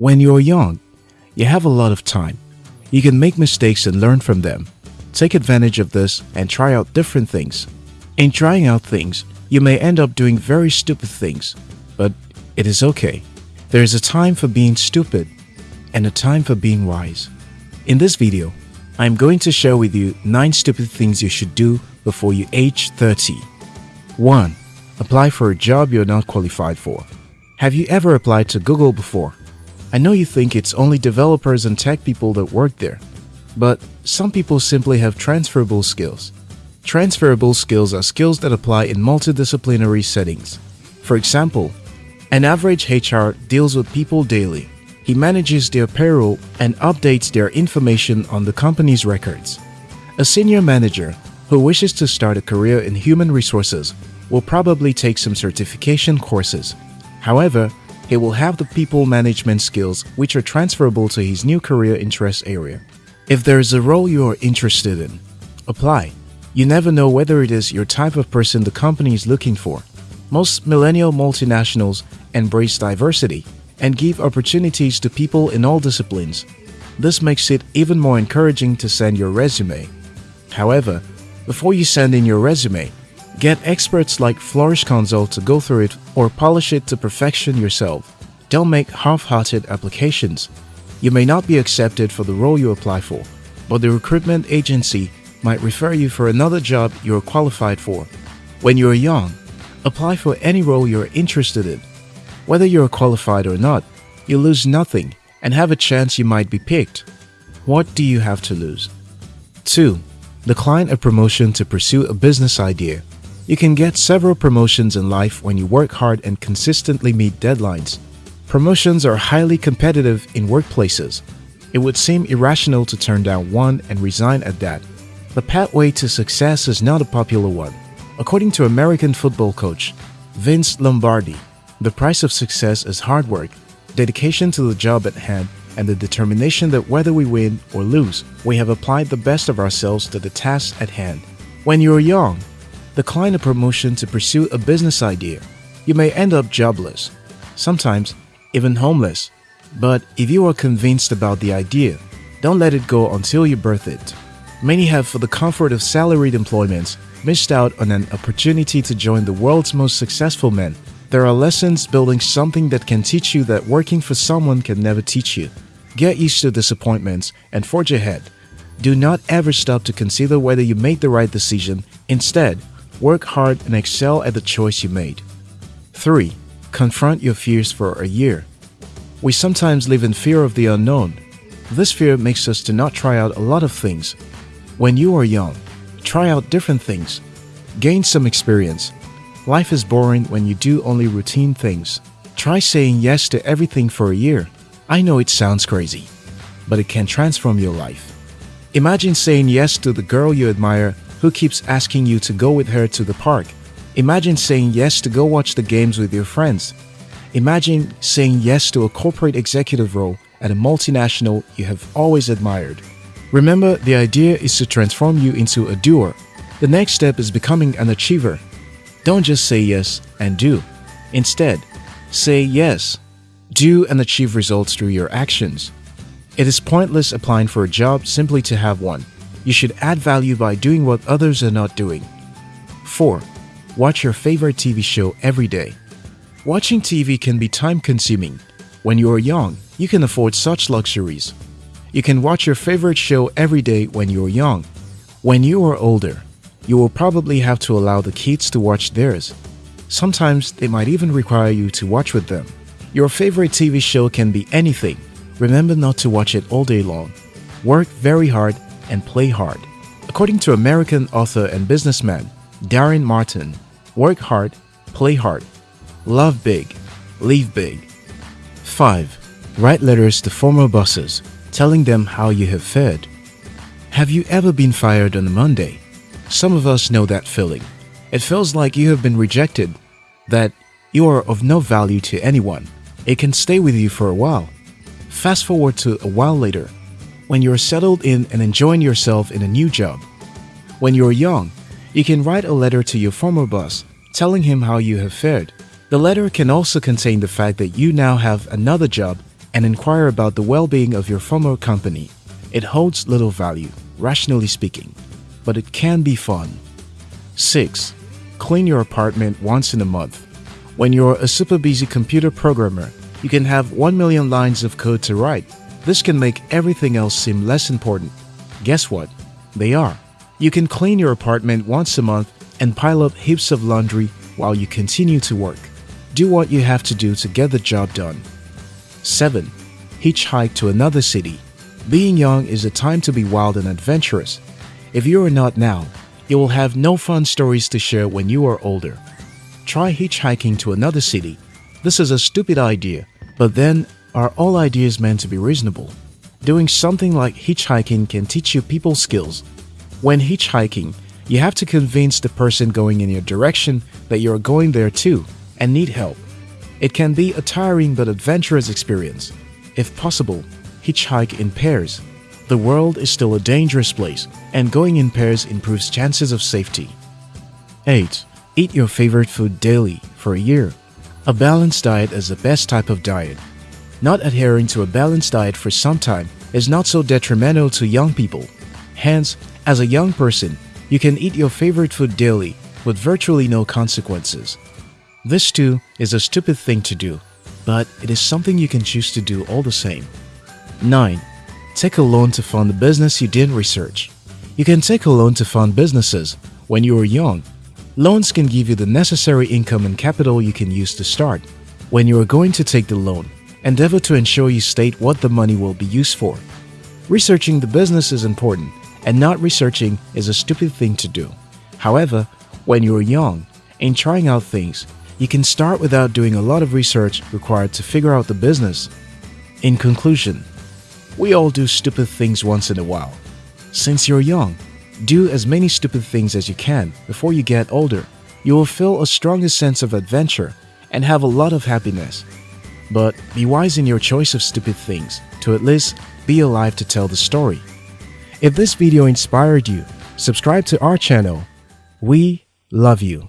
When you're young, you have a lot of time. You can make mistakes and learn from them. Take advantage of this and try out different things. In trying out things, you may end up doing very stupid things, but it is okay. There is a time for being stupid and a time for being wise. In this video, I am going to share with you 9 stupid things you should do before you age 30. 1. Apply for a job you're not qualified for. Have you ever applied to Google before? I know you think it's only developers and tech people that work there, but some people simply have transferable skills. Transferable skills are skills that apply in multidisciplinary settings. For example, an average HR deals with people daily. He manages their payroll and updates their information on the company's records. A senior manager who wishes to start a career in human resources will probably take some certification courses. However, he will have the people management skills which are transferable to his new career interest area. If there is a role you are interested in, apply. You never know whether it is your type of person the company is looking for. Most millennial multinationals embrace diversity and give opportunities to people in all disciplines. This makes it even more encouraging to send your resume. However, before you send in your resume, Get experts like Flourish Consult to go through it or polish it to perfection yourself. Don't make half-hearted applications. You may not be accepted for the role you apply for, but the recruitment agency might refer you for another job you're qualified for. When you're young, apply for any role you're interested in. Whether you're qualified or not, you lose nothing and have a chance you might be picked. What do you have to lose? 2. Decline a promotion to pursue a business idea. You can get several promotions in life when you work hard and consistently meet deadlines. Promotions are highly competitive in workplaces. It would seem irrational to turn down one and resign at that. The pathway to success is not a popular one. According to American football coach Vince Lombardi, the price of success is hard work, dedication to the job at hand, and the determination that whether we win or lose, we have applied the best of ourselves to the task at hand. When you're young, decline a promotion to pursue a business idea, you may end up jobless, sometimes even homeless. But if you are convinced about the idea, don't let it go until you birth it. Many have, for the comfort of salaried employments, missed out on an opportunity to join the world's most successful men. There are lessons building something that can teach you that working for someone can never teach you. Get used to disappointments and forge ahead. Do not ever stop to consider whether you made the right decision. Instead, Work hard and excel at the choice you made. 3. Confront your fears for a year. We sometimes live in fear of the unknown. This fear makes us to not try out a lot of things. When you are young, try out different things. Gain some experience. Life is boring when you do only routine things. Try saying yes to everything for a year. I know it sounds crazy, but it can transform your life. Imagine saying yes to the girl you admire who keeps asking you to go with her to the park. Imagine saying yes to go watch the games with your friends. Imagine saying yes to a corporate executive role at a multinational you have always admired. Remember, the idea is to transform you into a doer. The next step is becoming an achiever. Don't just say yes and do. Instead, say yes, do and achieve results through your actions. It is pointless applying for a job simply to have one. You should add value by doing what others are not doing. 4. Watch your favorite TV show every day. Watching TV can be time consuming. When you are young, you can afford such luxuries. You can watch your favorite show every day when you are young. When you are older, you will probably have to allow the kids to watch theirs. Sometimes they might even require you to watch with them. Your favorite TV show can be anything. Remember not to watch it all day long. Work very hard and play hard. According to American author and businessman Darren Martin, work hard, play hard, love big, leave big. 5. Write letters to former bosses, telling them how you have fared. Have you ever been fired on a Monday? Some of us know that feeling. It feels like you have been rejected, that you are of no value to anyone. It can stay with you for a while. Fast forward to a while later, when you're settled in and enjoying yourself in a new job. When you're young, you can write a letter to your former boss telling him how you have fared. The letter can also contain the fact that you now have another job and inquire about the well-being of your former company. It holds little value, rationally speaking, but it can be fun. 6. Clean your apartment once in a month. When you're a super busy computer programmer, you can have 1 million lines of code to write. This can make everything else seem less important. Guess what? They are. You can clean your apartment once a month and pile up heaps of laundry while you continue to work. Do what you have to do to get the job done. 7. Hitchhike to another city. Being young is a time to be wild and adventurous. If you are not now, you will have no fun stories to share when you are older. Try hitchhiking to another city. This is a stupid idea, but then are all ideas meant to be reasonable? Doing something like hitchhiking can teach you people skills. When hitchhiking, you have to convince the person going in your direction that you are going there too and need help. It can be a tiring but adventurous experience. If possible, hitchhike in pairs. The world is still a dangerous place, and going in pairs improves chances of safety. 8. Eat your favorite food daily for a year. A balanced diet is the best type of diet. Not adhering to a balanced diet for some time is not so detrimental to young people. Hence, as a young person, you can eat your favorite food daily with virtually no consequences. This too is a stupid thing to do, but it is something you can choose to do all the same. 9. Take a loan to fund a business you didn't research. You can take a loan to fund businesses when you are young. Loans can give you the necessary income and capital you can use to start. When you are going to take the loan, endeavor to ensure you state what the money will be used for. Researching the business is important, and not researching is a stupid thing to do. However, when you are young, in trying out things, you can start without doing a lot of research required to figure out the business. In conclusion, we all do stupid things once in a while. Since you're young, do as many stupid things as you can before you get older. You will feel a stronger sense of adventure and have a lot of happiness. But be wise in your choice of stupid things to at least be alive to tell the story. If this video inspired you, subscribe to our channel. We love you.